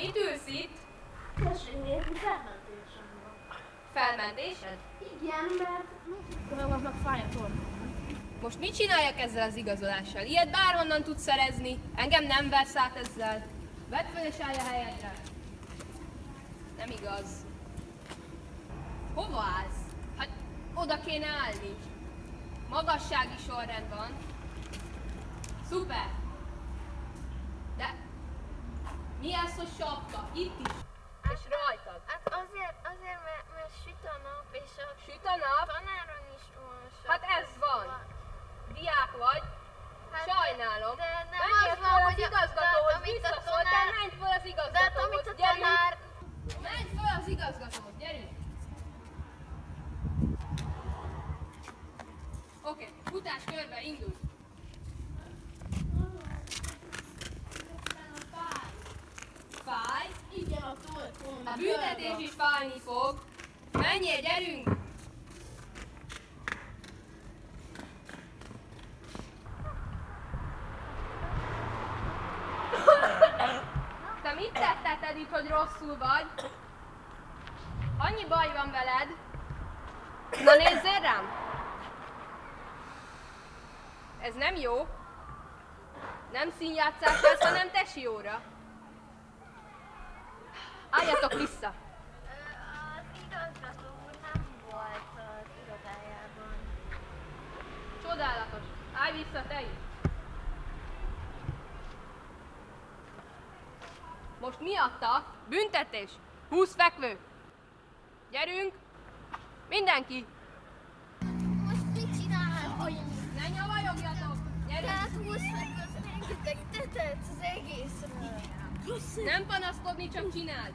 Mit ülsz itt? Tessék nézni, felmentésem van. Felmentésed? Igen, mert megpróbálnak fáj a. Most mit csináljak ezzel az igazolással? Ilyet bárhonnan tudsz szerezni. Engem nem vesz át ezzel. Vedd fel és állj a helyedre. Nem igaz. Hova állsz? Hát oda kéne állni. Magassági sorrend van. Szuper. De mi ez, hogy sapka? Itt is. És rajtad. Hát azért, azért mert, mert süt a nap, és a Süt a nap. tanáron is van Hát ez van. Diák vagy. Hát Sajnálom. De nem Menjél az van, az hogy a- igazgatóhoz, de a visszaszól, tanár- menj fel az De hát igazgatóhoz. a gyerünk. tanár... Menj fel az igazgatóhoz, gyerünk. Oké, futás körbe, indulj. Fáj? Igen, a torkom. A büntetés is fájni fog. Menjél, gyerünk! Te mit tetted itt, hogy rosszul vagy? Annyi baj van veled. Na nézzél rám! Ez nem jó. Nem színjátszás lesz, hanem tesióra. Álljatok vissza! Az igazgató úr nem volt az irodájában. Csodálatos. Állj vissza te is. Most miatta büntetés. 20 fekvő. Gyerünk. Mindenki. Most mit csinálunk? Ne nyavajogjatok. Gyerünk. Tehát 20 meg az rengeteg tetet az egészről. Nem panaszkodni, csak csináld.